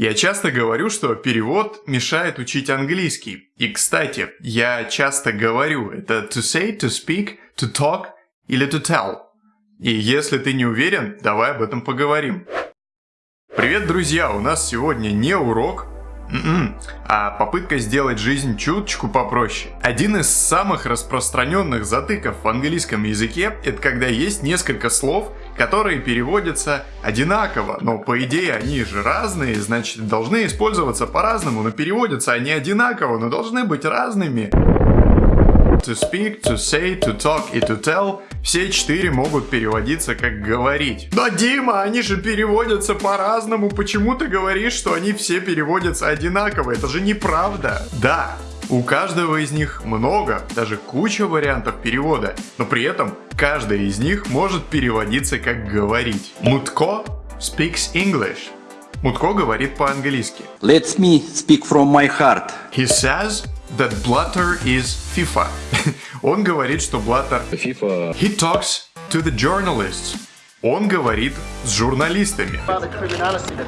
Я часто говорю, что перевод мешает учить английский. И, кстати, я часто говорю, это to say, to speak, to talk или to tell. И если ты не уверен, давай об этом поговорим. Привет, друзья! У нас сегодня не урок. А попытка сделать жизнь чуточку попроще. Один из самых распространенных затыков в английском языке – это когда есть несколько слов, которые переводятся одинаково, но по идее они же разные, значит должны использоваться по-разному, но переводятся они одинаково, но должны быть разными. To speak, to say, to talk и to tell все четыре могут переводиться как говорить. Да, Дима, они же переводятся по-разному. Почему ты говоришь, что они все переводятся одинаково? Это же неправда. Да, у каждого из них много, даже куча вариантов перевода, но при этом каждый из них может переводиться как говорить. Мутко speaks English. Мутко говорит по-английски. Let me speak from my heart. He says that Blatter is FIFA. Он говорит, что Blatter... FIFA. He talks to the journalists. Он говорит с журналистами.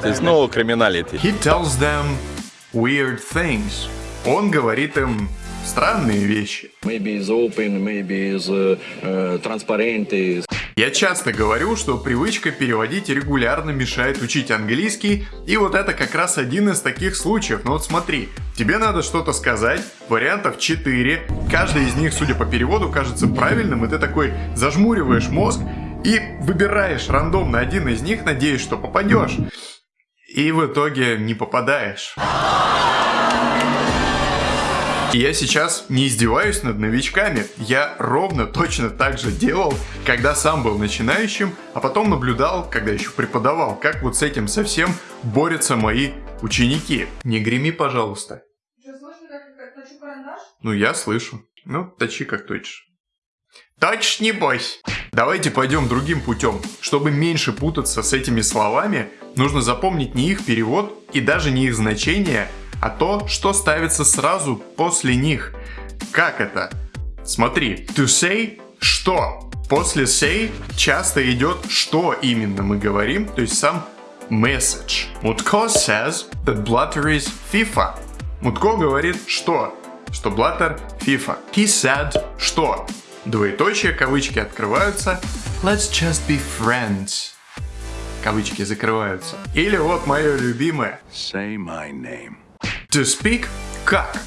There's no criminality. He tells them weird things. Он говорит им странные вещи. Maybe is open, maybe is uh, uh, transparent. Я часто говорю, что привычка переводить регулярно мешает учить английский, и вот это как раз один из таких случаев. Но вот смотри, тебе надо что-то сказать, вариантов 4, каждый из них, судя по переводу, кажется правильным, и ты такой зажмуриваешь мозг и выбираешь рандомно один из них, надеясь, что попадешь. И в итоге не попадаешь. И я сейчас не издеваюсь над новичками, я ровно точно так же делал, когда сам был начинающим, а потом наблюдал, когда еще преподавал, как вот с этим совсем борются мои ученики. Не греми, пожалуйста. Что, слышно, как, как точу карандаш? Ну, я слышу. Ну, точи как точишь. Точь, не бойся. Давайте пойдем другим путем. Чтобы меньше путаться с этими словами, нужно запомнить не их перевод и даже не их значение, а то, что ставится сразу после них. Как это? Смотри, to say – что? После say часто идет что именно мы говорим, то есть сам message. Мутко says that Blatter is FIFA. Мутко говорит что? Что Blatter FIFA. He said что? Двоеточие, кавычки открываются. Let's just be friends. Кавычки закрываются. Или вот мое любимое. Say my name. To speak – как.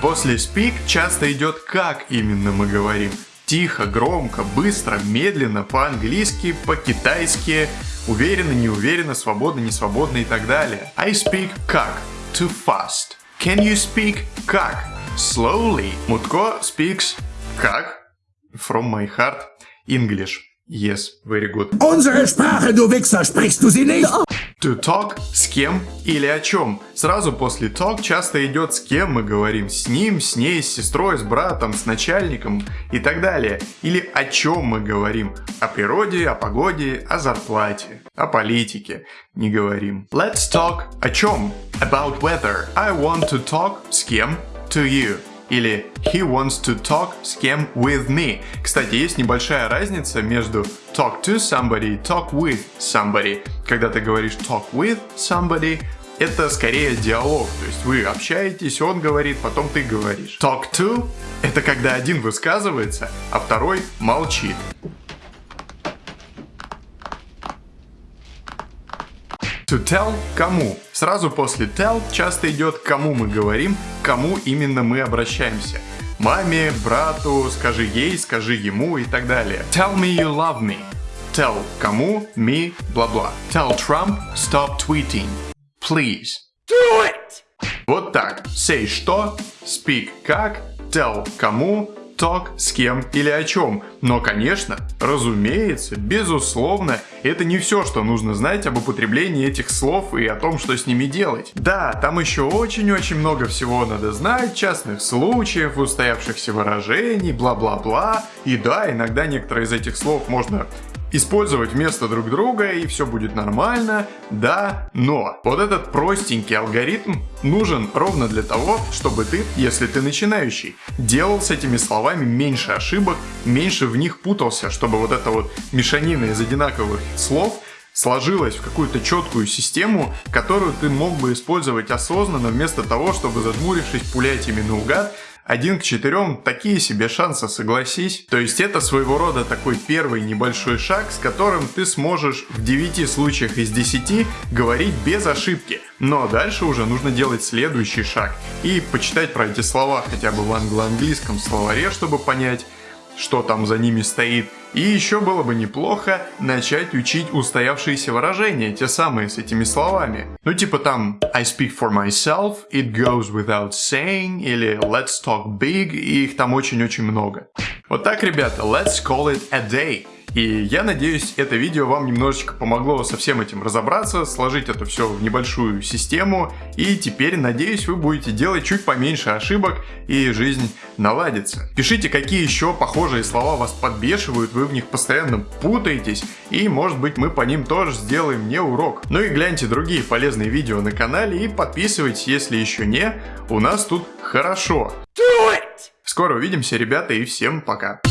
После speak часто идет как именно мы говорим. Тихо, громко, быстро, медленно, по-английски, по-китайски, уверенно, неуверенно, свободно, несвободно и так далее. I speak как. Too fast. Can you speak как? Slowly. Мутко speaks как? From my heart. English. Yes, very good. Unsere Sprache, du Wichser, sprichst du sie nicht? To talk с кем или о чем. Сразу после talk часто идет с кем мы говорим. С ним, с ней, с сестрой, с братом, с начальником и так далее. Или о чем мы говорим. О природе, о погоде, о зарплате, о политике не говорим. Let's talk о чем? About weather. I want to talk с кем? To you или he wants to talk с кем with me. Кстати, есть небольшая разница между talk to somebody и talk with somebody. Когда ты говоришь talk with somebody, это скорее диалог, то есть вы общаетесь, он говорит, потом ты говоришь. Talk to – это когда один высказывается, а второй молчит. To tell – кому. Сразу после tell часто идет кому мы говорим, кому именно мы обращаемся. Маме, брату, скажи ей, скажи ему и так далее. Tell me you love me. Tell кому, me, бла-бла. Tell Trump stop tweeting. Please. Do it! Вот так. Say что, speak как, tell кому, talk с кем или о чем. Но, конечно, разумеется, безусловно, это не все, что нужно знать об употреблении этих слов и о том, что с ними делать. Да, там еще очень-очень много всего надо знать, частных случаев, устоявшихся выражений, бла-бла-бла. И да, иногда некоторые из этих слов можно использовать вместо друг друга и все будет нормально, да, но вот этот простенький алгоритм нужен ровно для того, чтобы ты, если ты начинающий, делал с этими словами меньше ошибок, меньше в них путался, чтобы вот эта вот мешанина из одинаковых слов сложилось в какую-то четкую систему, которую ты мог бы использовать осознанно, вместо того, чтобы зажмурившись пулять ими наугад, один к четырем такие себе шансы, согласись. То есть это своего рода такой первый небольшой шаг, с которым ты сможешь в 9 случаях из 10 говорить без ошибки. Но дальше уже нужно делать следующий шаг и почитать про эти слова хотя бы в англо-английском словаре, чтобы понять, что там за ними стоит. И еще было бы неплохо начать учить устоявшиеся выражения, те самые с этими словами. Ну типа там I speak for myself, it goes without saying, или let's talk big, и их там очень-очень много. Вот так, ребята, let's call it a day. И я надеюсь, это видео вам немножечко помогло со всем этим разобраться, сложить это все в небольшую систему. И теперь, надеюсь, вы будете делать чуть поменьше ошибок и жизнь наладится. Пишите, какие еще похожие слова вас подбешивают, вы в них постоянно путаетесь. И может быть мы по ним тоже сделаем не урок. Ну и гляньте другие полезные видео на канале и подписывайтесь, если еще не. У нас тут хорошо. Скоро увидимся, ребята, и всем пока.